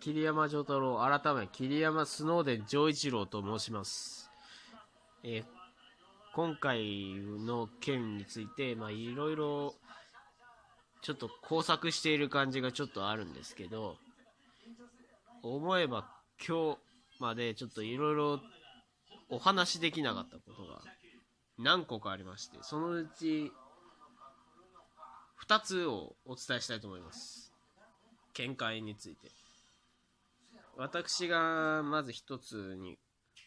桐山丈太郎、改め、桐山スノーデン丈一郎と申します。えー今回の件について、まあ、いろいろ、ちょっと工作している感じがちょっとあるんですけど、思えば今日までちょっといろいろお話しできなかったことが何個かありまして、そのうち2つをお伝えしたいと思います。見解について。私がまず一つに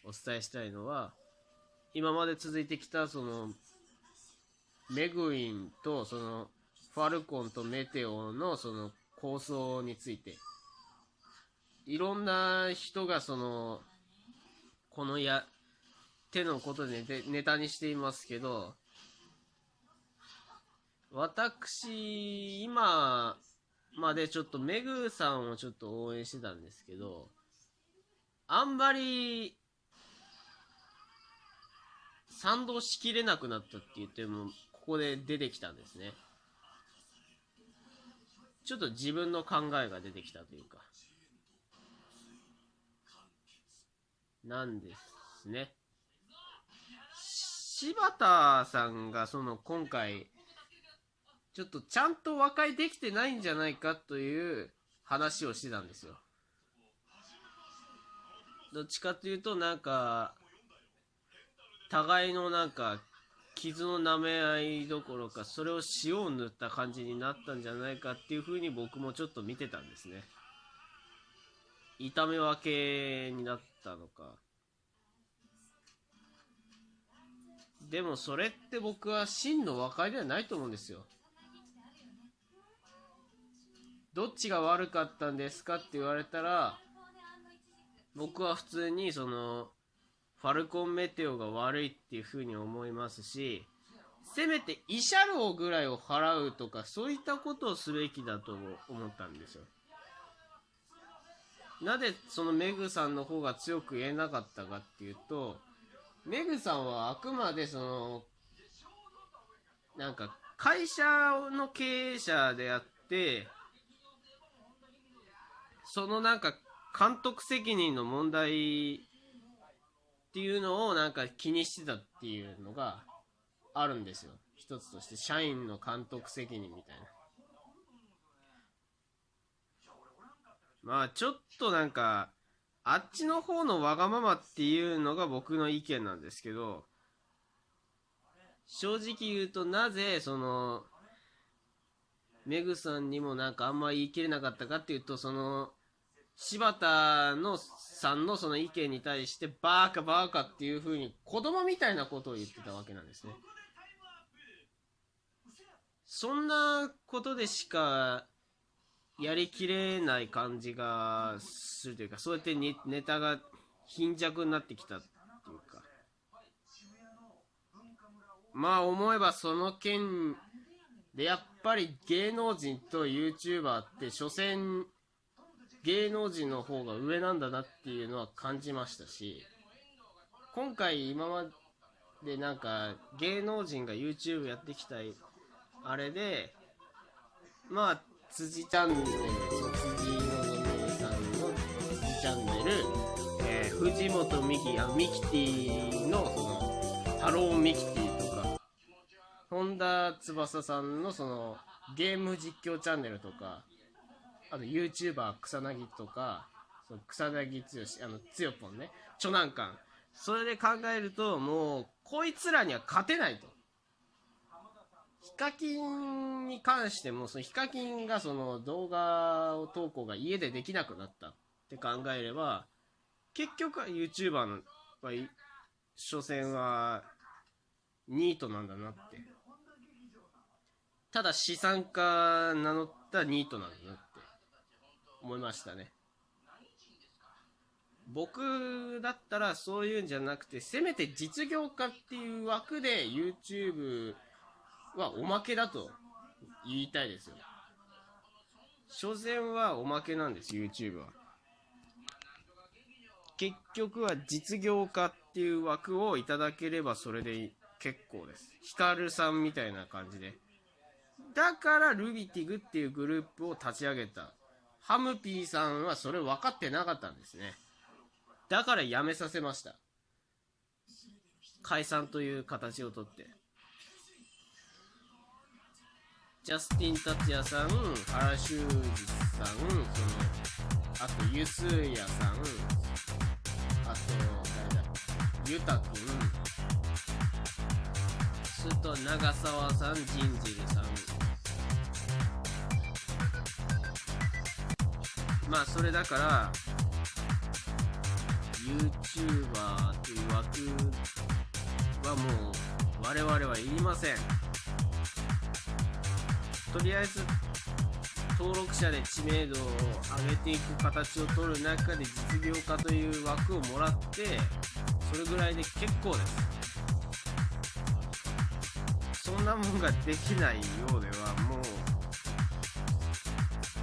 お伝えしたいのは、今まで続いてきたそのメグインとそのファルコンとメテオのその構想についていろんな人がそのこのや手のことでネネタにしていますけど私今まあでちょっとメグさんをちょっと応援してたんですけどあんまり賛同しきれなくなったって言っても、ここで出てきたんですね。ちょっと自分の考えが出てきたというか。なんですね。柴田さんがその今回、ちょっとちゃんと和解できてないんじゃないかという話をしてたんですよ。どっちかというとなんか、互いのなんか傷の舐め合いどころかそれを塩を塗った感じになったんじゃないかっていう風に僕もちょっと見てたんですね。痛め分けになったのか。でもそれって僕は真の和解ではないと思うんですよ。どっちが悪かったんですかって言われたら僕は普通にそのファルコンメテオが悪いっていう風に思いますし、せめて慰謝料ぐらいを払うとか、そういったことをすべきだと思ったんですよ。なぜそのメグさんの方が強く言えなかったかっていうと、メグさんはあくまでその、なんか会社の経営者であって、そのなんか監督責任の問題っていうのをなんか気にしてたっていうのがあるんですよ。一つとして、社員の監督責任みたいな。まあちょっとなんか、あっちの方のわがままっていうのが僕の意見なんですけど、正直言うとなぜその、メグさんにもなんかあんま言い切れなかったかっていうと、その、柴田のさんのその意見に対してバーカバーカっていう風に子供みたいなことを言ってたわけなんですね。そんなことでしかやりきれない感じがするというか、そうやってネネタが貧弱になってきたっていうか。まあ思えばその件でやっぱり芸能人と YouTuber って所詮芸能人の方が上なんだなっていうのは感じましたし今回今までなんか芸能人が YouTube やってきたあれでまあ辻チャンネルそう辻のぞみさんの辻チャンネル、えー藤本美貴あミキティのそのハローミキティとか本田翼さんのそのゲーム実況チャンネルとかあと YouTuber 草薙とか、その草薙剛、あの、つよぽんね、チョナンカン。それで考えると、もう、こいつらには勝てないと。ヒカキンに関しても、そのヒカキンがその動画を投稿が家でできなくなったって考えれば、結局は YouTuber の、はい所詮は、ニートなんだなって。ただ資産家名乗ったニートなんだなって思いましたね。僕だったらそういうんじゃなくて、せめて実業家っていう枠で YouTube はおまけだと言いたいですよ。所詮はおまけなんです、YouTube は。結局は実業家っていう枠をいただければそれで結構です。ヒカルさんみたいな感じで。だからルビティグっていうグループを立ち上げたハムピーさんはそれ分かってなかったんですね。だから辞めさせました。解散という形をとって。ジャスティン達也さん、原修二さん、その、あと、ゆすやさん、あと、誰だ、ゆたくん、すると、長澤さん、ジンジルさん。まあ、それだから、YouTuber という枠はもう、我々はいりません。とりあえず登録者で知名度を上げていく形を取る中で実業家という枠をもらってそれぐらいで結構ですそんなもんができないようではもう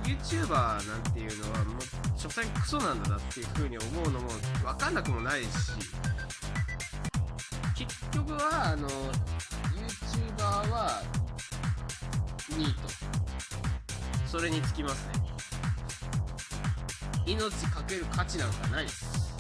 YouTuber なんていうのはもう所詮クソなんだなっていうふうに思うのも分かんなくもないし結局はあの YouTuber はニートそれにつきますね。命かける価値なんかないです。